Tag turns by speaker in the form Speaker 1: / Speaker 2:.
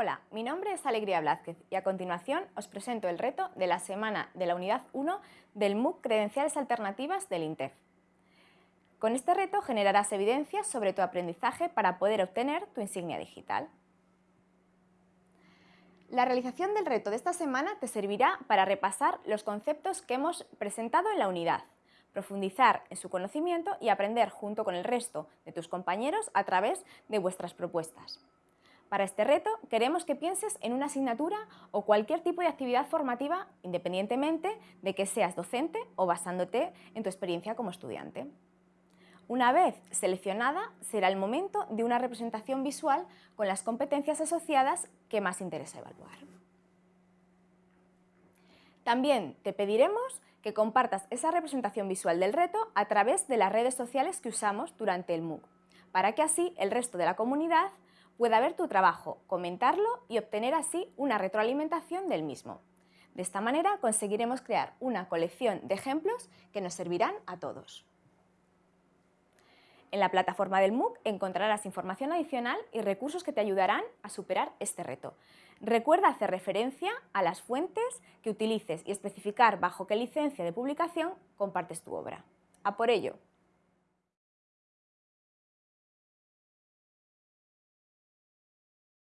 Speaker 1: Hola, mi nombre es Alegría Blázquez y a continuación os presento el reto de la semana de la unidad 1 del MOOC Credenciales Alternativas del INTEF. Con este reto generarás evidencias sobre tu aprendizaje para poder obtener tu insignia digital. La realización del reto de esta semana te servirá para repasar los conceptos que hemos presentado en la unidad, profundizar en su conocimiento y aprender junto con el resto de tus compañeros a través de vuestras propuestas. Para este reto queremos que pienses en una asignatura o cualquier tipo de actividad formativa independientemente de que seas docente o basándote en tu experiencia como estudiante. Una vez seleccionada, será el momento de una representación visual con las competencias asociadas que más interesa evaluar. También te pediremos que compartas esa representación visual del reto a través de las redes sociales que usamos durante el MOOC, para que así el resto de la comunidad pueda ver tu trabajo, comentarlo y obtener así una retroalimentación del mismo. De esta manera conseguiremos crear una colección de ejemplos que nos servirán a todos. En la plataforma del MOOC encontrarás información adicional y recursos que te ayudarán a superar este reto. Recuerda hacer referencia a las fuentes que utilices y especificar bajo qué licencia de publicación compartes tu obra. ¡A por ello!